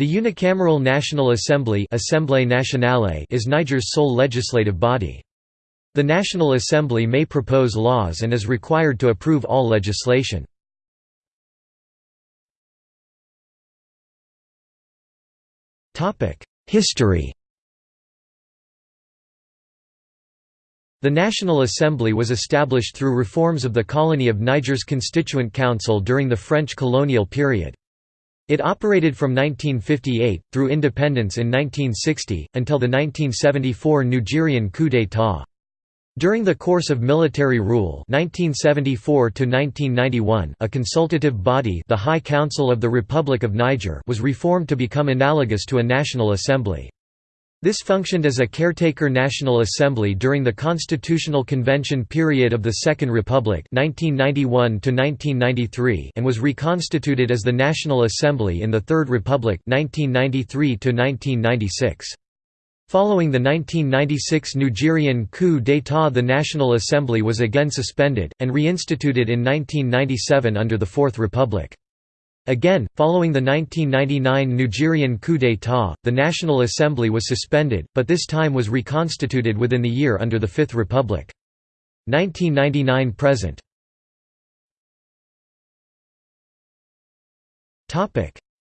The unicameral National Assembly Nationale is Niger's sole legislative body. The National Assembly may propose laws and is required to approve all legislation. History The National Assembly was established through reforms of the colony of Niger's Constituent Council during the French colonial period. It operated from 1958, through independence in 1960, until the 1974 Nigerian coup d'état. During the course of military rule 1974 a consultative body the High Council of the Republic of Niger was reformed to become analogous to a national assembly. This functioned as a caretaker National Assembly during the Constitutional Convention period of the Second Republic 1991 and was reconstituted as the National Assembly in the Third Republic 1993 Following the 1996 Nigerian coup d'état the National Assembly was again suspended, and reinstituted in 1997 under the Fourth Republic. Again, following the 1999 Nigerian coup d'état, the National Assembly was suspended, but this time was reconstituted within the year under the Fifth Republic. 1999 present.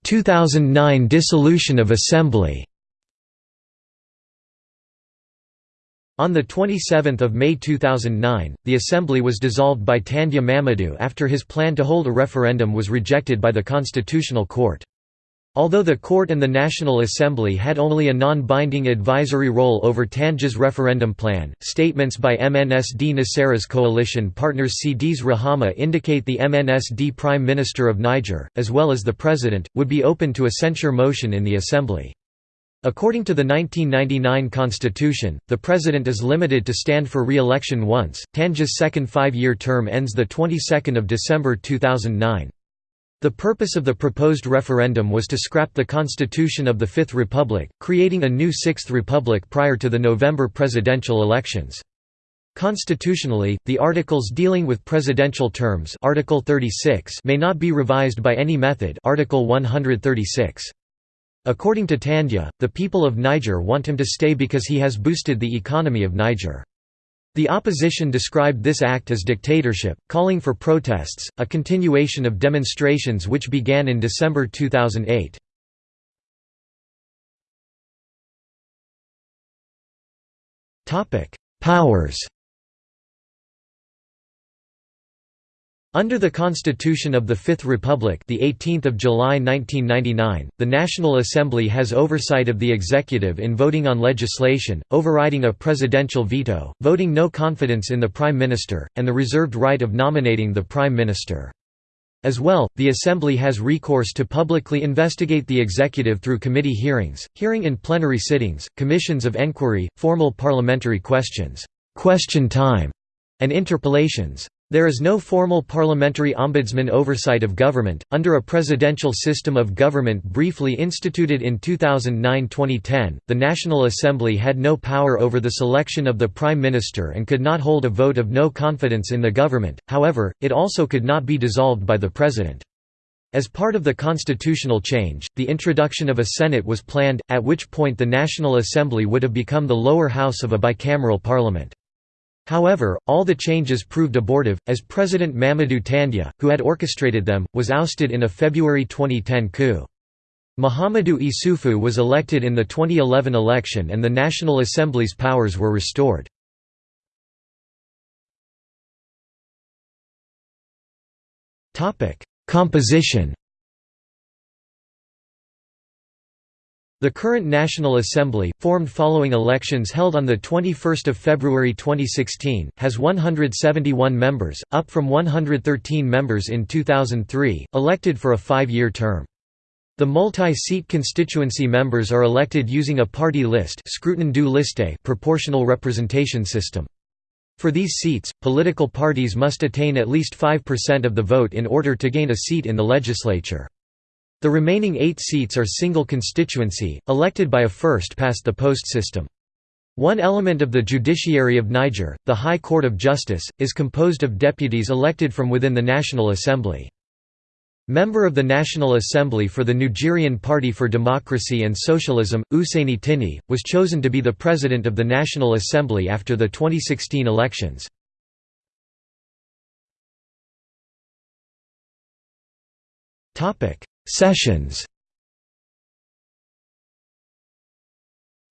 2009 Dissolution of Assembly On 27 May 2009, the assembly was dissolved by Tandja Mamadou after his plan to hold a referendum was rejected by the Constitutional Court. Although the court and the National Assembly had only a non-binding advisory role over Tandja's referendum plan, statements by MNSD Nasara's coalition partners CDS Rahama indicate the MNSD Prime Minister of Niger, as well as the President, would be open to a censure motion in the Assembly. According to the 1999 constitution, the president is limited to stand for re-election once. Tandja's second five-year term ends the 22nd of December 2009. The purpose of the proposed referendum was to scrap the constitution of the Fifth Republic, creating a new Sixth Republic prior to the November presidential elections. Constitutionally, the articles dealing with presidential terms Article 36 may not be revised by any method Article 136. According to Tandja, the people of Niger want him to stay because he has boosted the economy of Niger. The opposition described this act as dictatorship, calling for protests, a continuation of demonstrations which began in December 2008. Powers Under the Constitution of the Fifth Republic, the 18th of July 1999, the National Assembly has oversight of the executive in voting on legislation, overriding a presidential veto, voting no confidence in the prime minister, and the reserved right of nominating the prime minister. As well, the Assembly has recourse to publicly investigate the executive through committee hearings, hearing in plenary sittings, commissions of enquiry, formal parliamentary questions, question time, and interpellations. There is no formal parliamentary ombudsman oversight of government, under a presidential system of government briefly instituted in 2009–2010, the National Assembly had no power over the selection of the Prime Minister and could not hold a vote of no confidence in the government, however, it also could not be dissolved by the President. As part of the constitutional change, the introduction of a Senate was planned, at which point the National Assembly would have become the lower house of a bicameral parliament. However, all the changes proved abortive, as President Mamadou Tandja, who had orchestrated them, was ousted in a February 2010 coup. Mahamadou Issoufou was elected in the 2011 election and the National Assembly's powers were restored. Composition The current National Assembly, formed following elections held on 21 February 2016, has 171 members, up from 113 members in 2003, elected for a five-year term. The multi-seat constituency members are elected using a party list liste proportional representation system. For these seats, political parties must attain at least 5% of the vote in order to gain a seat in the legislature. The remaining eight seats are single constituency, elected by a first-past-the-post system. One element of the judiciary of Niger, the High Court of Justice, is composed of deputies elected from within the National Assembly. Member of the National Assembly for the Nigerian Party for Democracy and Socialism, Ousseini Tinni, was chosen to be the President of the National Assembly after the 2016 elections. Sessions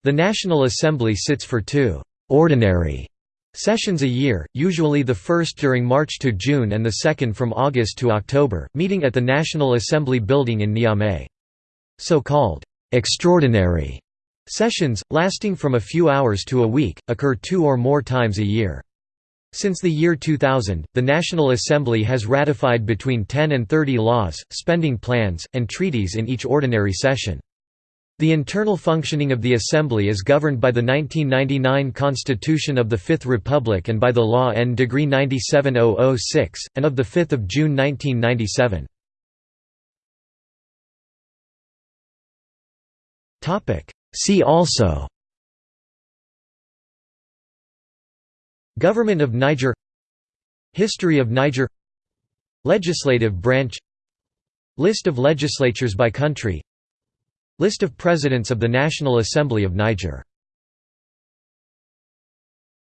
The National Assembly sits for two «ordinary» Sessions a year, usually the first during March to June and the second from August to October, meeting at the National Assembly building in Niamey. So-called «extraordinary» sessions, lasting from a few hours to a week, occur two or more times a year. Since the year 2000, the National Assembly has ratified between 10 and 30 laws, spending plans, and treaties in each ordinary session. The internal functioning of the Assembly is governed by the 1999 Constitution of the Fifth Republic and by the Law N. Degree 97006, and of 5 June 1997. See also Government of Niger History of Niger Legislative branch List of legislatures by country List of Presidents of the National Assembly of Niger